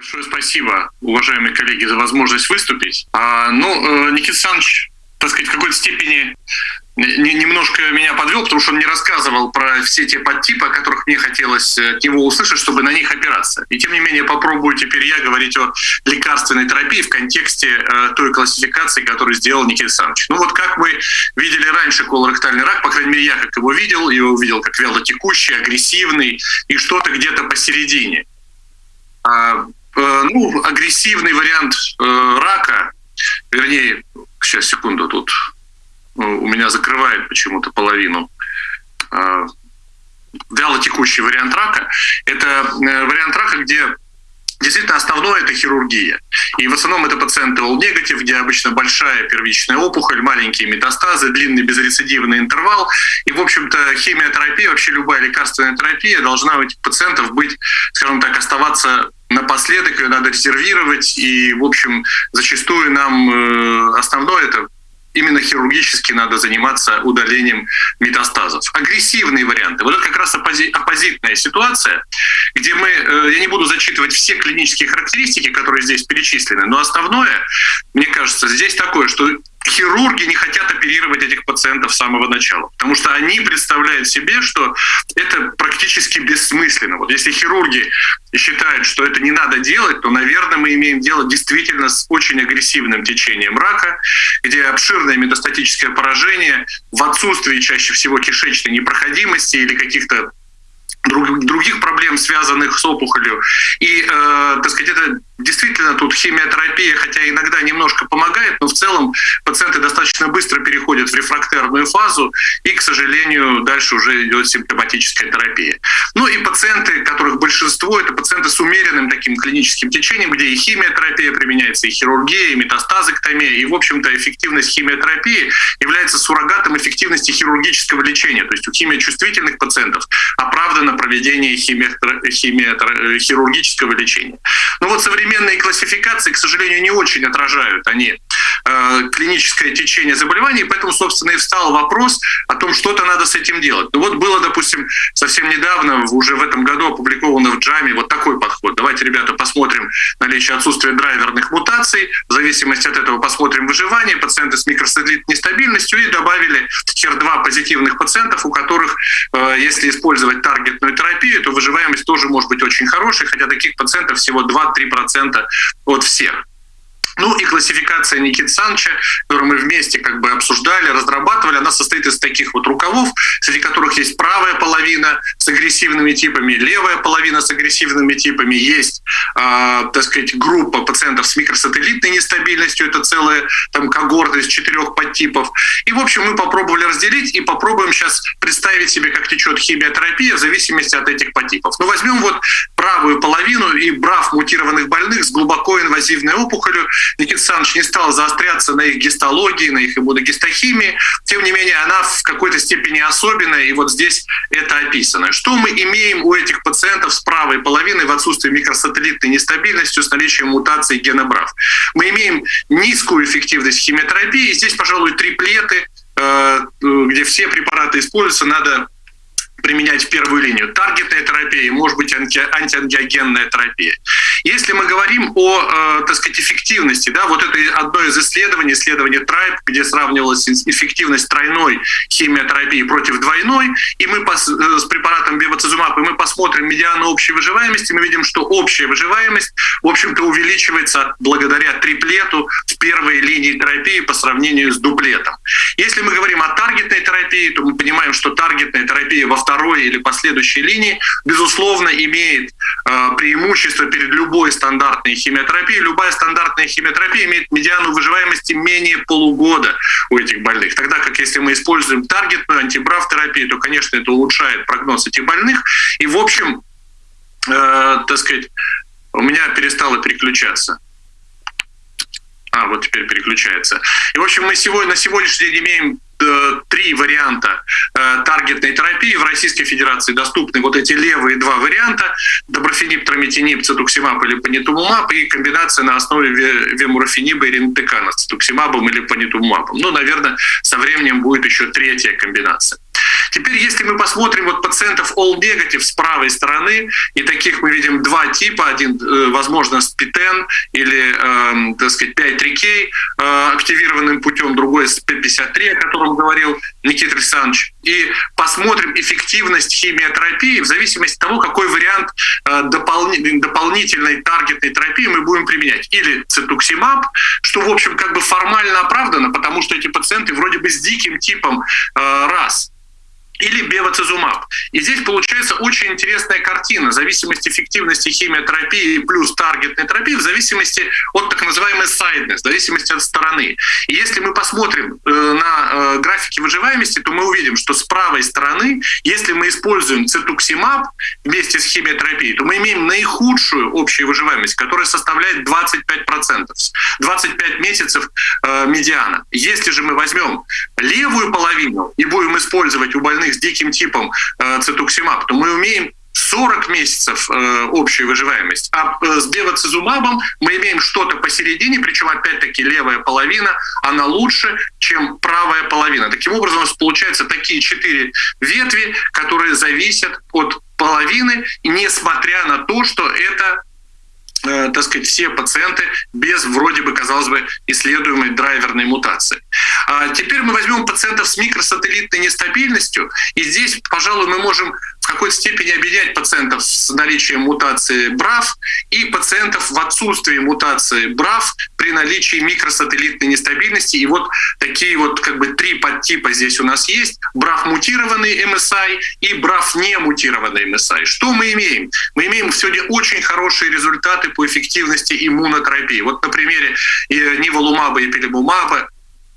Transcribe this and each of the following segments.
Большое спасибо, уважаемые коллеги, за возможность выступить. А, ну, э, Никита Александрович, так сказать, в какой-то степени немножко меня подвел, потому что он не рассказывал про все те подтипы, о которых мне хотелось э, от него услышать, чтобы на них опираться. И тем не менее попробую теперь я говорить о лекарственной терапии в контексте э, той классификации, которую сделал Никита Александрович. Ну вот как мы видели раньше колоректальный рак, по крайней мере я как его видел, его увидел как вялотекущий, агрессивный и что-то где-то посередине. А, ну, агрессивный вариант э, рака, вернее, сейчас секунду, тут ну, у меня закрывает почему-то половину. Э, вялотекущий вариант рака – это э, вариант рака, где Действительно, основное – это хирургия. И в основном это пациенты all-негатив, где обычно большая первичная опухоль, маленькие метастазы, длинный безрецидивный интервал. И, в общем-то, химиотерапия, вообще любая лекарственная терапия должна у этих пациентов быть, скажем так, оставаться напоследок, ее надо резервировать. И, в общем, зачастую нам э, основное – это именно хирургически надо заниматься удалением метастазов. Агрессивные варианты. Вот это как раз оппози оппозитная ситуация, где мы, э, я не буду зачитывать все клинические характеристики, которые здесь перечислены, но основное, мне кажется, здесь такое, что хирурги не хотят оперировать этих пациентов с самого начала, потому что они представляют себе, что это практически бессмысленно. Вот если хирурги считают, что это не надо делать, то, наверное, мы имеем дело действительно с очень агрессивным течением рака, где обширное метастатическое поражение в отсутствии чаще всего кишечной непроходимости или каких-то других проблем, связанных с опухолью. И, э, так сказать, это действительно тут химиотерапия, хотя иногда немножко помогает, но в целом пациенты достаточно быстро переходят в рефрактерную фазу, и, к сожалению, дальше уже идет симптоматическая терапия. Ну и пациенты, которых большинство, это пациенты с умеренным таким клиническим течением, где и химиотерапия применяется, и хирургия, и метастазэктомия, и, в общем-то, эффективность химиотерапии является суррогатом эффективности хирургического лечения. То есть у химиочувствительных пациентов оправдано проведение химия, химия, хирургического лечения. Но вот современные классификации, к сожалению, не очень отражают они клиническое течение заболеваний, поэтому, собственно, и встал вопрос о том, что-то надо с этим делать. Ну вот было, допустим, совсем недавно, уже в этом году опубликовано в Джаме вот такой подход. Давайте, ребята, посмотрим наличие отсутствия драйверных мутаций, в зависимости от этого посмотрим выживание, пациенты с микросателлитной нестабильностью и добавили хер-2 позитивных пациентов, у которых, э, если использовать таргет таргетную терапию, то выживаемость тоже может быть очень хорошей, хотя таких пациентов всего 2-3% от всех. Ну и классификация Никиты Санча, которую мы вместе как бы обсуждали, разрабатывали, она состоит из таких вот рукавов, среди которых есть правая половина с агрессивными типами, левая половина с агрессивными типами, есть, э, так сказать, группа пациентов с микросателлитной нестабильностью, это целая там когорта из четырех подтипов. И, в общем, мы попробовали разделить и попробуем сейчас представить себе, как течет химиотерапия в зависимости от этих подтипов. Ну, возьмем вот правую половину и брав мутированных больных с глубоко инвазивной опухолью, Никита Александрович не стал заостряться на их гистологии, на их иммуногистохимии. Тем не менее, она в какой-то степени особенная, и вот здесь это описано. Что мы имеем у этих пациентов с правой половиной в отсутствии микросателлитной нестабильности с наличием мутации гена БРАФ? Мы имеем низкую эффективность химиотерапии. Здесь, пожалуй, триплеты, э, где все препараты используются, надо применять в первую линию. Таргетная терапия, может быть анти, антиангиогенная терапия. Если мы говорим о, э, так сказать, эффективности, да, вот это одно из исследований, исследование TRIBE, где сравнивалась эффективность тройной химиотерапии против двойной, и мы пос, э, с препаратом бевацизумаб, и мы посмотрим медиану общей выживаемости, мы видим, что общая выживаемость, в общем-то, увеличивается благодаря триплету в первой линии терапии по сравнению с дуплетом. Если мы говорим о таргетной терапии, то мы понимаем, что таргетная терапия во второй или последующей линии, безусловно, имеет э, преимущество перед любой стандартной химиотерапией. Любая стандартная химиотерапия имеет медиану выживаемости менее полугода у этих больных. Тогда как если мы используем таргетную антибрав терапию, то, конечно, это улучшает прогноз этих больных. И, в общем, э, так сказать, у меня перестало переключаться. А, вот теперь переключается. И, в общем, мы сегодня, на сегодняшний день имеем три варианта э, таргетной терапии. В Российской Федерации доступны вот эти левые два варианта. Доброфенип, тромитинип, цитуксимаб или панитумумаб и комбинация на основе вемурофениба и ринтекана с цитуксимабом или панитумумабом. Ну, наверное, со временем будет еще третья комбинация. Теперь, если мы посмотрим вот пациентов all negative с правой стороны, и таких мы видим два типа. Один, э, возможно, с ПИТЕН или, э, так сказать, 5-3К э, активированным путем, другой с П53, о котором говорил Никита Александрович. И посмотрим эффективность химиотерапии в зависимости от того, какой вариант э, дополнительной таргетной терапии мы будем применять. Или цитуксимаб, что, в общем, как бы формально оправдано, потому что эти пациенты вроде бы с диким типом э, раз или бевацизумаб. И здесь получается очень интересная картина. Зависимость эффективности химиотерапии плюс таргетной терапии в зависимости от так называемой сайднес, в зависимости от стороны. И если мы посмотрим э, на э, графики выживаемости, то мы увидим, что с правой стороны, если мы используем цитуксимаб вместе с химиотерапией, то мы имеем наихудшую общую выживаемость, которая составляет 25%. 25 месяцев э, медиана. Если же мы возьмем левую половину и будем использовать у больных с диким типом э, цитуксимаб, то мы умеем 40 месяцев э, общую выживаемость. А э, с бевацизумабом мы имеем что-то посередине, причем опять-таки левая половина, она лучше, чем правая половина. Таким образом, у нас получаются такие четыре ветви, которые зависят от половины, несмотря на то, что это так сказать, все пациенты без вроде бы, казалось бы, исследуемой драйверной мутации. А теперь мы возьмем пациентов с микросателлитной нестабильностью, и здесь, пожалуй, мы можем какой-то степени объединять пациентов с наличием мутации БРАФ и пациентов в отсутствии мутации БРАФ при наличии микросателлитной нестабильности. И вот такие вот как бы три подтипа здесь у нас есть. БРАФ мутированный MSI и БРАФ не мутированный MSI. Что мы имеем? Мы имеем сегодня очень хорошие результаты по эффективности иммунотерапии. Вот на примере э, ниволумаба и пелемумаба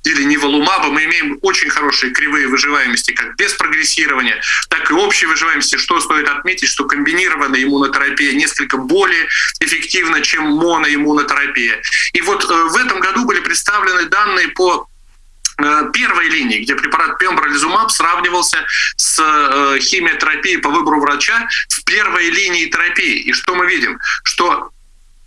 или ниволумаба мы имеем очень хорошие кривые выживаемости как без прогрессирования, так и общей выживаемости. Что стоит отметить, что комбинированная иммунотерапия несколько более эффективна, чем моноиммунотерапия. И вот э, в этом году были представлены данные по э, первой линии, где препарат пембролизумаб сравнивался с э, химиотерапией по выбору врача в первой линии терапии. И что мы видим? Что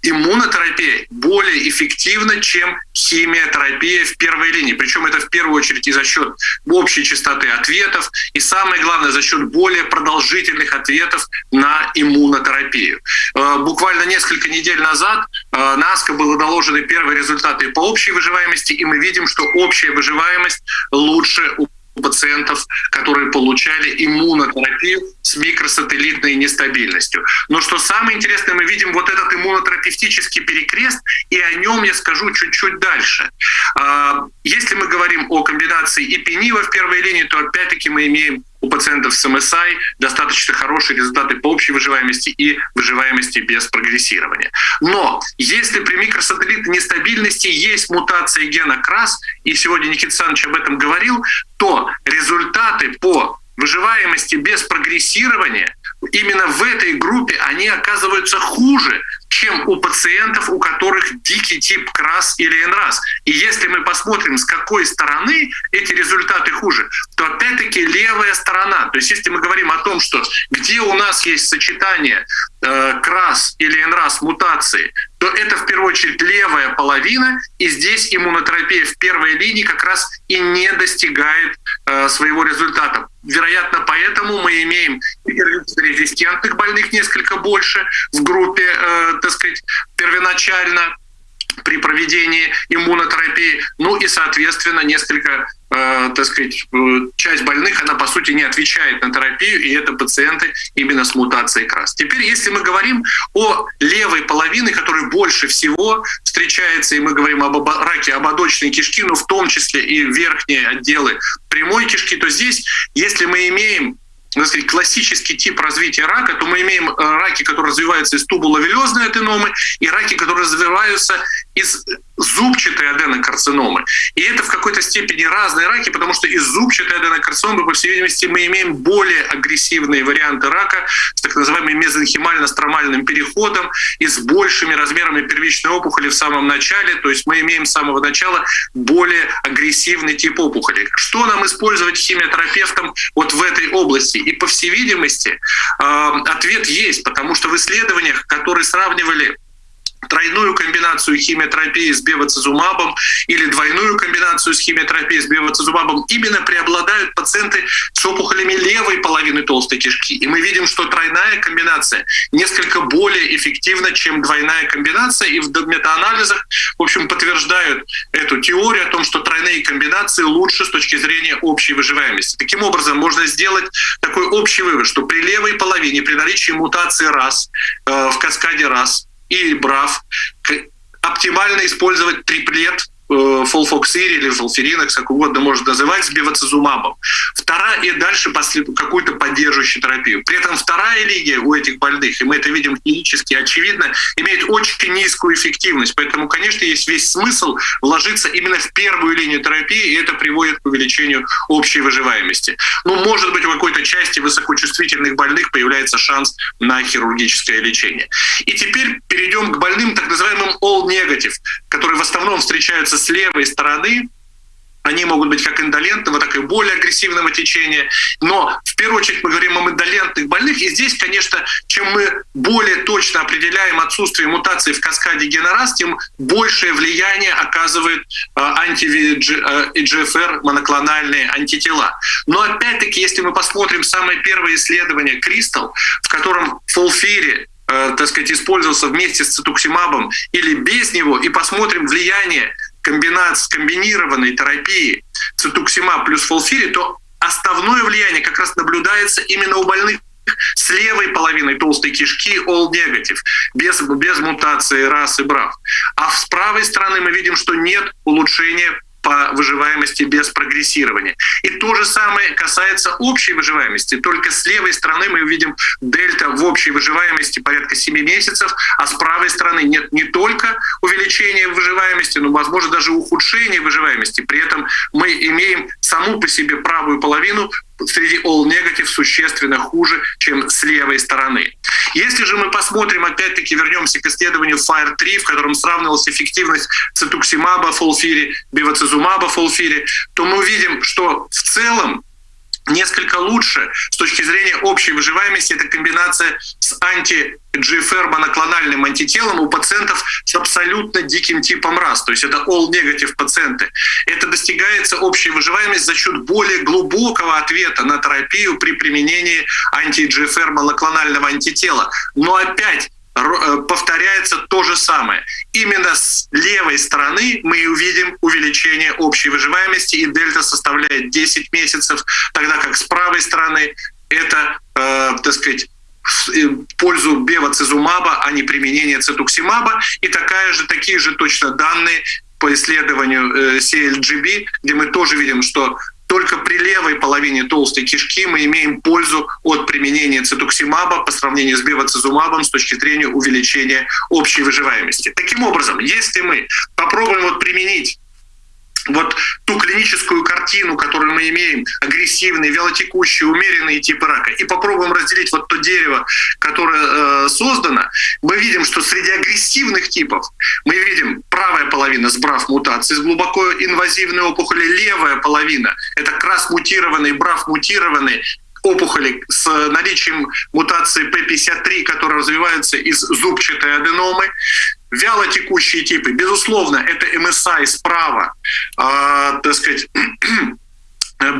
иммунотерапия более эффективна, чем химиотерапия в первой линии. Причем это в первую очередь и за счет общей частоты ответов, и самое главное, за счет более продолжительных ответов на иммунотерапию. Э, буквально несколько недель назад э, НАСКО было доложены первые результаты по общей выживаемости, и мы видим, что общая выживаемость лучше у пациентов, которые получали иммунотерапию с микросателлитной нестабильностью. Но что самое интересное, мы видим вот этот иммунотерапевтический перекрест, и о нем я скажу чуть-чуть дальше. А, если мы говорим о комбинации ипенива в первой линии, то опять-таки мы имеем у пациентов с МСИ достаточно хорошие результаты по общей выживаемости и выживаемости без прогрессирования. Но если при микросателлитной нестабильности есть мутация гена КРАС, и сегодня Никита Александрович об этом говорил, то результаты по выживаемости без прогрессирования именно в этой группе они оказываются хуже, чем у пациентов, у которых дикий тип КРАС или НРАС. И если мы посмотрим, с какой стороны эти результаты хуже, то опять-таки левая сторона. То есть если мы говорим о том, что где у нас есть сочетание э, КРАС или НРАС мутации, то это в первую очередь левая половина, и здесь иммунотерапия в первой линии как раз и не достигает э, своего результата. Вероятно, поэтому мы имеем резистентных больных несколько больше в группе, э, так сказать, первоначально при проведении иммунотерапии. Ну и, соответственно, несколько, э, так сказать, э, часть больных, она, по сути, не отвечает на терапию, и это пациенты именно с мутацией КРАС. Теперь, если мы говорим о левой половине, которая больше всего встречается, и мы говорим об раке ободочной кишки, но в том числе и верхние отделы прямой кишки, то здесь, если мы имеем ну, сказать, классический тип развития рака, то мы имеем э, раки, которые развиваются из тубуловелезной аденомы, и раки, которые развиваются из зубчатой аденокарциномы. И это в какой-то степени разные раки, потому что из зубчатой аденокарциномы, по всей видимости, мы имеем более агрессивные варианты рака с так называемым мезонхимально-стромальным переходом и с большими размерами первичной опухоли в самом начале. То есть мы имеем с самого начала более агрессивный тип опухоли. Что нам использовать химиотерапевтом вот в этой области? И по всей видимости, э, ответ есть, потому что в исследованиях, которые сравнивали тройную комбинацию химиотерапии с бевацизумабом или двойную комбинацию с химиотерапией с бевацизумабом, именно преобладают пациенты с опухолями левой половины толстой кишки. И мы видим, что тройная комбинация несколько более эффективна, чем двойная комбинация. И в метаанализах, в общем, подтверждают эту теорию о том, что тройные комбинации лучше с точки зрения общей выживаемости. Таким образом, можно сделать такой общий вывод, что при левой половине, при наличии мутации раз э, в каскаде раз, и брав, оптимально использовать триплет Э, фолфоксири или фолферинокс, как угодно можно называть, с бевацизумабом. Вторая и дальше какую-то поддерживающую терапию. При этом вторая линия у этих больных, и мы это видим клинически очевидно, имеет очень низкую эффективность. Поэтому, конечно, есть весь смысл вложиться именно в первую линию терапии, и это приводит к увеличению общей выживаемости. Ну, может быть, у какой-то части высокочувствительных больных появляется шанс на хирургическое лечение. И теперь перейдем к больным, так называемым all-negative, которые в основном встречаются с левой стороны, они могут быть как индолентного, так и более агрессивного течения. Но в первую очередь мы говорим о индолентных больных. И здесь, конечно, чем мы более точно определяем отсутствие мутации в каскаде генераз, тем большее влияние оказывает э, анти-EGFR моноклональные антитела. Но опять-таки, если мы посмотрим самое первое исследование Кристал, в котором фолфири э, так сказать, использовался вместе с цитуксимабом или без него, и посмотрим влияние комбинации, комбинированной терапии цитуксимаб плюс фолфири, то основное влияние как раз наблюдается именно у больных с левой половиной толстой кишки all negative, без, без мутации рас и брав. А с правой стороны мы видим, что нет улучшения по выживаемости без прогрессирования. И то же самое касается общей выживаемости. Только с левой стороны мы видим дельта в общей выживаемости порядка 7 месяцев, а с правой стороны нет не только увеличения выживаемости, но, возможно, даже ухудшения выживаемости. При этом мы имеем саму по себе правую половину среди all negative существенно хуже, чем с левой стороны. Если же мы посмотрим, опять-таки вернемся к исследованию FIRE-3, в котором сравнивалась эффективность цитуксимаба, фолфири, бивацизумаба, фолфири, то мы увидим, что в целом несколько лучше с точки зрения общей выживаемости это комбинация с анти GFR моноклональным антителом у пациентов с абсолютно диким типом РАС, то есть это all-negative пациенты. Это достигается общей выживаемость за счет более глубокого ответа на терапию при применении анти-GFR моноклонального антитела. Но опять повторяется то же самое. Именно с левой стороны мы увидим увеличение общей выживаемости, и дельта составляет 10 месяцев, тогда как с правой стороны это, э, так сказать, в э, пользу бевацизумаба, а не применение цитуксимаба. И такая же, такие же точно данные по исследованию э, CLGB, где мы тоже видим, что только при левой половине толстой кишки мы имеем пользу от применения цитуксимаба по сравнению с бевацизумабом с точки зрения увеличения общей выживаемости. Таким образом, если мы попробуем вот применить вот ту клиническую картину, которую мы имеем, агрессивный, вялотекущий, умеренный типы рака, и попробуем разделить вот то дерево, которое э, создано, мы видим, что среди агрессивных типов мы видим правая половина с брав мутацией, с глубоко инвазивной опухоли, левая половина — это крас мутированный, брав мутированный, опухоли с наличием мутации P53, которые развиваются из зубчатой аденомы. Вяло текущие типы, безусловно, это MSI справа, э, так сказать,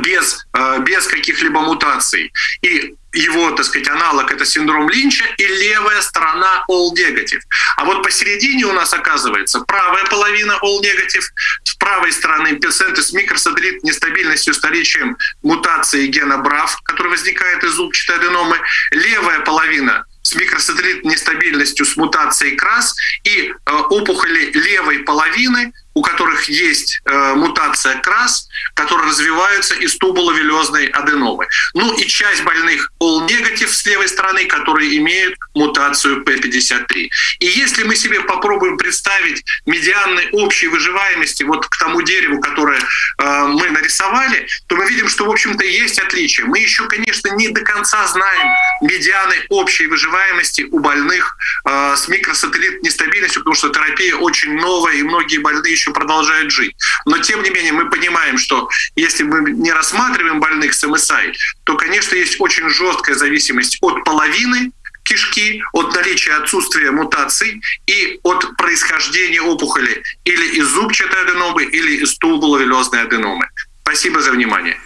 без, э, без каких-либо мутаций. И его, так сказать, аналог это синдром Линча и левая сторона all negative. А вот посередине у нас оказывается правая половина all negative, с правой стороны пациенты с микросателлит нестабильностью с наличием мутации гена BRAF, который возникает из зубчатой аденомы, левая половина с микросателлитной нестабильностью с мутацией КРАС и э, опухоли левой половины, у которых есть э, мутация КРАС, которые развиваются из тубуловелезной аденомы. Ну и часть больных negative с левой стороны, которые имеют мутацию P53. И если мы себе попробуем представить медианной общей выживаемости вот к тому дереву, которое э, мы нарисовали, то мы видим, что, в общем-то, есть отличия. Мы еще, конечно, не до конца знаем медианы общей выживаемости у больных э, с микросателлит нестабильностью, потому что терапия очень новая, и многие больные еще еще продолжают жить. Но тем не менее мы понимаем, что если мы не рассматриваем больных с МСАИ, то, конечно, есть очень жесткая зависимость от половины кишки, от наличия отсутствия мутаций и от происхождения опухоли или из зубчатой аденомы, или из тубуловелезной аденомы. Спасибо за внимание.